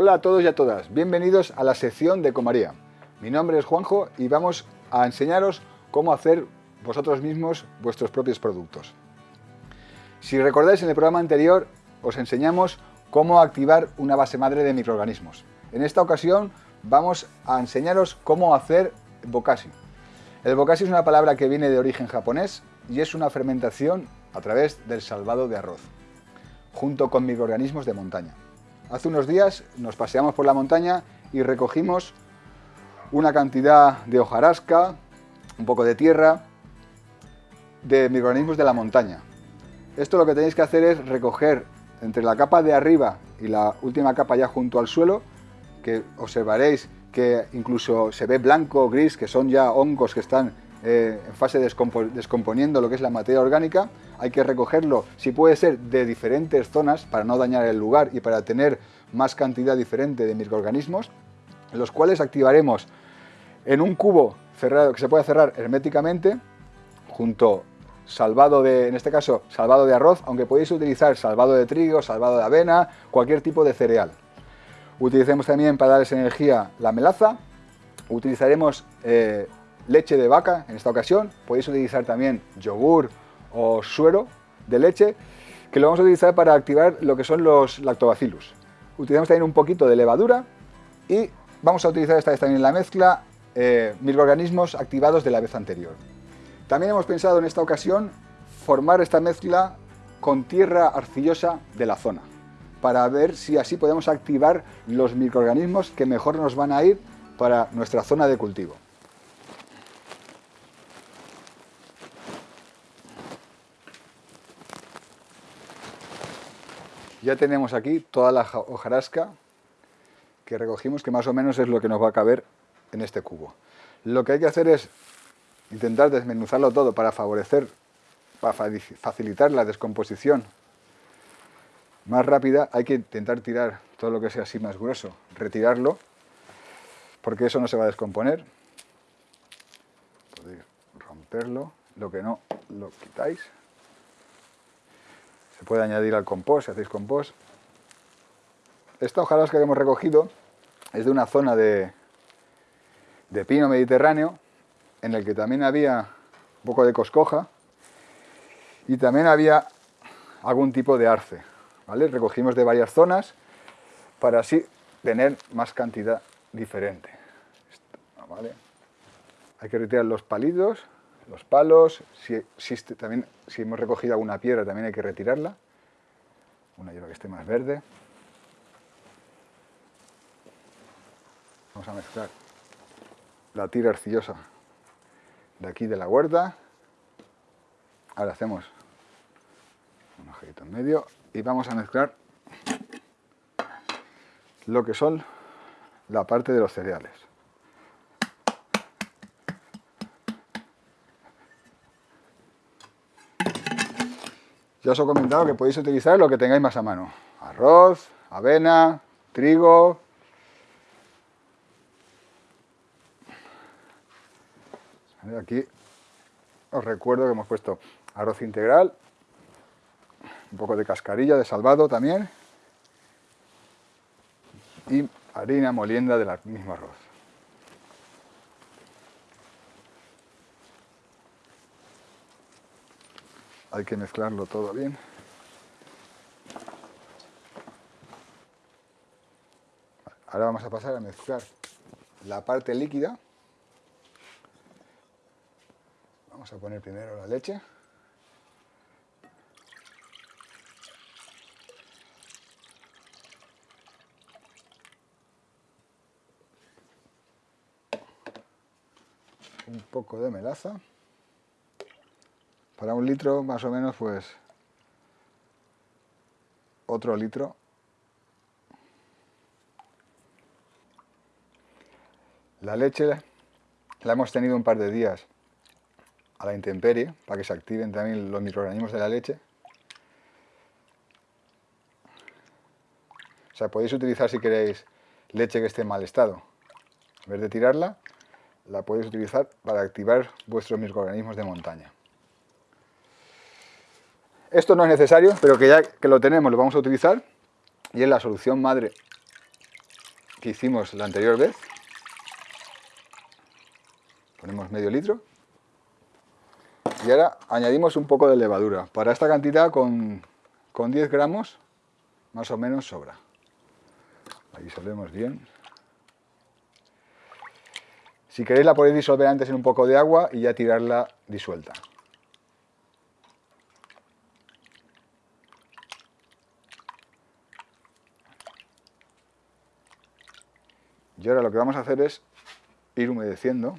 Hola a todos y a todas, bienvenidos a la sección de Comaría. Mi nombre es Juanjo y vamos a enseñaros cómo hacer vosotros mismos vuestros propios productos. Si recordáis en el programa anterior os enseñamos cómo activar una base madre de microorganismos. En esta ocasión vamos a enseñaros cómo hacer bokashi. El bokashi es una palabra que viene de origen japonés y es una fermentación a través del salvado de arroz, junto con microorganismos de montaña. Hace unos días nos paseamos por la montaña y recogimos una cantidad de hojarasca, un poco de tierra, de microorganismos de la montaña. Esto lo que tenéis que hacer es recoger entre la capa de arriba y la última capa ya junto al suelo, que observaréis que incluso se ve blanco o gris, que son ya hongos que están eh, en fase de descomponiendo lo que es la materia orgánica, hay que recogerlo, si puede ser, de diferentes zonas para no dañar el lugar y para tener más cantidad diferente de microorganismos, los cuales activaremos en un cubo cerrado que se puede cerrar herméticamente, junto salvado de, en este caso, salvado de arroz, aunque podéis utilizar salvado de trigo, salvado de avena, cualquier tipo de cereal. Utilicemos también para darles energía la melaza, utilizaremos eh, leche de vaca en esta ocasión, podéis utilizar también yogur o suero de leche, que lo vamos a utilizar para activar lo que son los lactobacillus. Utilizamos también un poquito de levadura y vamos a utilizar esta vez también en la mezcla eh, microorganismos activados de la vez anterior. También hemos pensado en esta ocasión formar esta mezcla con tierra arcillosa de la zona, para ver si así podemos activar los microorganismos que mejor nos van a ir para nuestra zona de cultivo. Ya tenemos aquí toda la hojarasca que recogimos, que más o menos es lo que nos va a caber en este cubo. Lo que hay que hacer es intentar desmenuzarlo todo para favorecer, para facilitar la descomposición más rápida, hay que intentar tirar todo lo que sea así más grueso, retirarlo, porque eso no se va a descomponer. Podéis romperlo, lo que no, lo quitáis. Se puede añadir al compost, si hacéis compost. Esta hojarasca que hemos recogido es de una zona de, de pino mediterráneo, en el que también había un poco de coscoja y también había algún tipo de arce. ¿vale? Recogimos de varias zonas para así tener más cantidad diferente. Hay que retirar los palitos, los palos, si, también, si hemos recogido alguna piedra también hay que retirarla, una hierba que esté más verde. Vamos a mezclar la tira arcillosa de aquí de la huerta. Ahora hacemos un agujerito en medio y vamos a mezclar lo que son la parte de los cereales. Ya os he comentado que podéis utilizar lo que tengáis más a mano. Arroz, avena, trigo, Aquí os recuerdo que hemos puesto arroz integral, un poco de cascarilla de salvado también y harina molienda del mismo arroz. Hay que mezclarlo todo bien. Ahora vamos a pasar a mezclar la parte líquida Vamos a poner primero la leche. Un poco de melaza. Para un litro más o menos pues otro litro La leche la hemos tenido un par de días a la intemperie para que se activen también los microorganismos de la leche. O sea, podéis utilizar si queréis leche que esté en mal estado. En vez de tirarla, la podéis utilizar para activar vuestros microorganismos de montaña. Esto no es necesario, pero que ya que lo tenemos lo vamos a utilizar y es la solución madre que hicimos la anterior vez. Ponemos medio litro. Y ahora añadimos un poco de levadura. Para esta cantidad con, con 10 gramos más o menos sobra. Ahí disolvemos bien. Si queréis la podéis disolver antes en un poco de agua y ya tirarla disuelta. Y ahora lo que vamos a hacer es ir humedeciendo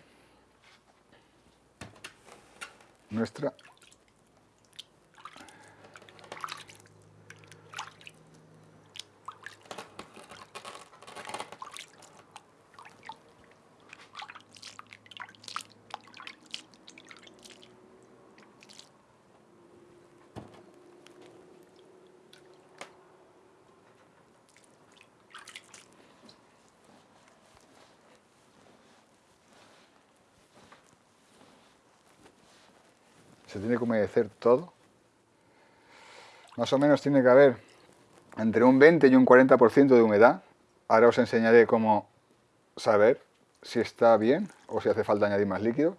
nuestra se tiene que humedecer todo. Más o menos tiene que haber entre un 20 y un 40% de humedad. Ahora os enseñaré cómo saber si está bien o si hace falta añadir más líquido.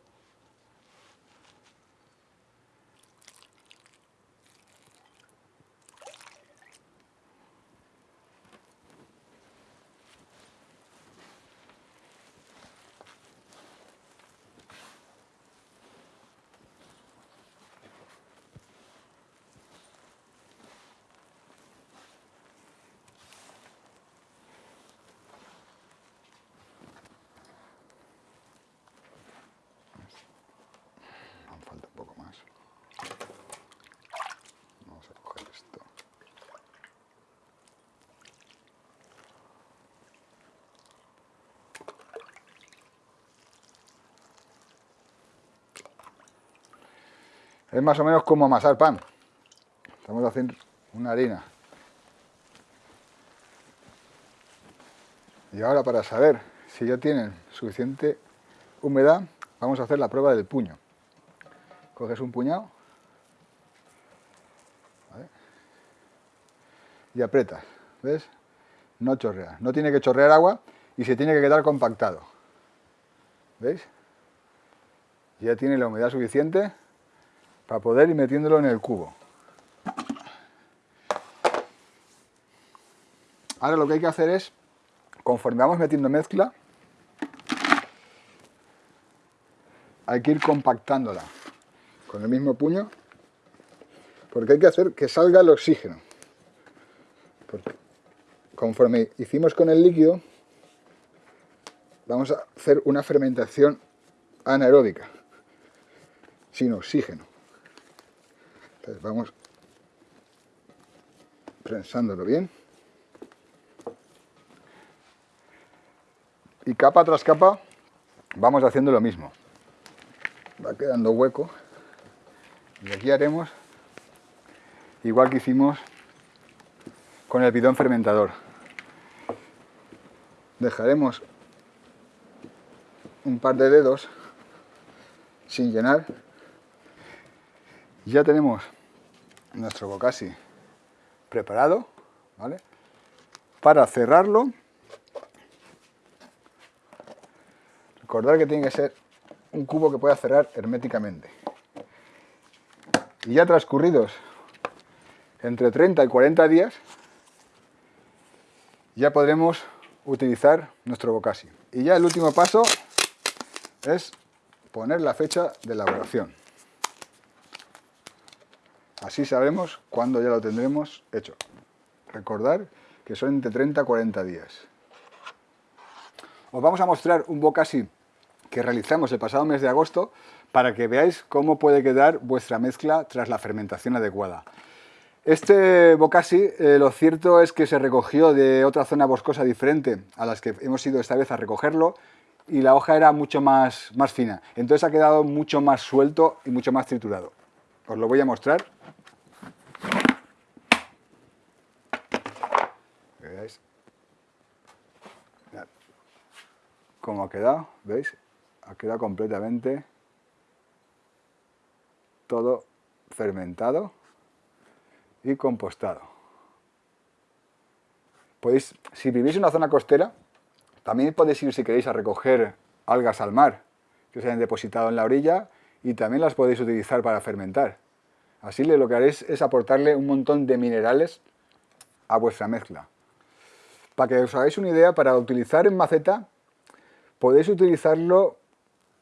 Es más o menos como amasar pan. Estamos haciendo una harina. Y ahora para saber si ya tienen suficiente humedad, vamos a hacer la prueba del puño. Coges un puñado y aprietas, ¿ves? No chorrea, no tiene que chorrear agua y se tiene que quedar compactado. ¿Veis? Ya tiene la humedad suficiente para poder ir metiéndolo en el cubo. Ahora lo que hay que hacer es, conforme vamos metiendo mezcla, hay que ir compactándola con el mismo puño, porque hay que hacer que salga el oxígeno. Porque conforme hicimos con el líquido, vamos a hacer una fermentación anaeróbica, sin oxígeno vamos prensándolo bien. Y capa tras capa vamos haciendo lo mismo. Va quedando hueco. Y aquí haremos igual que hicimos con el bidón fermentador. Dejaremos un par de dedos sin llenar. Ya tenemos nuestro bocasi preparado, ¿vale? Para cerrarlo, recordar que tiene que ser un cubo que pueda cerrar herméticamente. Y ya transcurridos entre 30 y 40 días, ya podremos utilizar nuestro bocasi. Y ya el último paso es poner la fecha de elaboración. Así sabemos cuándo ya lo tendremos hecho. Recordar que son entre 30 y 40 días. Os vamos a mostrar un bocasi que realizamos el pasado mes de agosto para que veáis cómo puede quedar vuestra mezcla tras la fermentación adecuada. Este bocasi, eh, lo cierto es que se recogió de otra zona boscosa diferente a las que hemos ido esta vez a recogerlo y la hoja era mucho más, más fina. Entonces ha quedado mucho más suelto y mucho más triturado. Os lo voy a mostrar. ¿Veis? Cómo ha quedado, ¿veis? Ha quedado completamente todo fermentado y compostado. Podéis, si vivís en una zona costera, También podéis ir, si queréis, a recoger algas al mar que se hayan depositado en la orilla y también las podéis utilizar para fermentar. Así lo que haréis es aportarle un montón de minerales a vuestra mezcla. Para que os hagáis una idea, para utilizar en maceta, podéis utilizarlo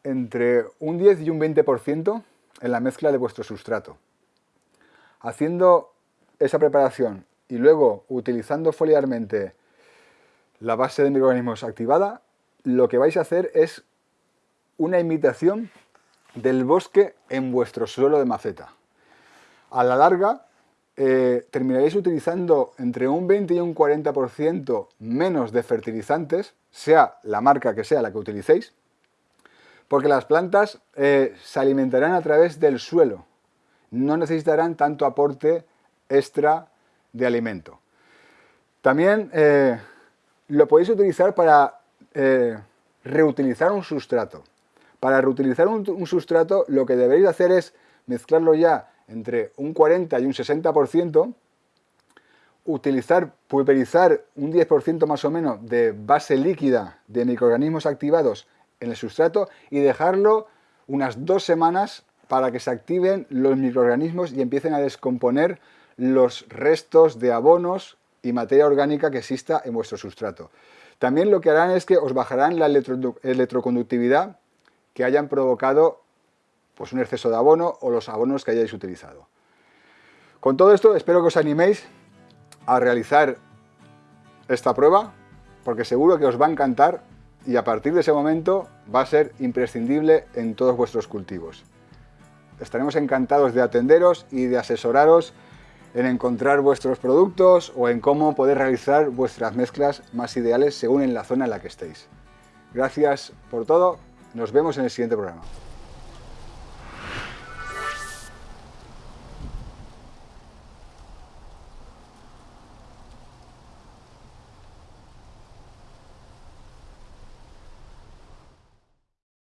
entre un 10 y un 20% en la mezcla de vuestro sustrato. Haciendo esa preparación y luego utilizando foliarmente la base de microorganismos activada, lo que vais a hacer es una imitación del bosque en vuestro suelo de maceta. A la larga, eh, terminaréis utilizando entre un 20 y un 40% menos de fertilizantes, sea la marca que sea la que utilicéis, porque las plantas eh, se alimentarán a través del suelo, no necesitarán tanto aporte extra de alimento. También eh, lo podéis utilizar para reutilizar un sustrato. Para reutilizar un, sustrato lo que deberéis hacer es mezclarlo ya entre un 40 y un 60%, utilizar, pulverizar un 10% más o menos de base líquida de microorganismos activados en el sustrato y dejarlo unas dos semanas para que se activen los microorganismos y empiecen a descomponer los restos de abonos y materia orgánica que exista en vuestro sustrato. También lo que harán es que os bajarán la electroconductividad que hayan provocado pues, un exceso de abono o los abonos que hayáis utilizado. Con todo esto espero que os animéis a realizar esta prueba porque seguro que os va a encantar y a partir de ese momento va a ser imprescindible en todos vuestros cultivos. Estaremos encantados de atenderos y de asesoraros en encontrar vuestros productos o en cómo poder realizar vuestras mezclas más ideales según en la zona en la que estéis. Gracias por todo, nos vemos en el siguiente programa.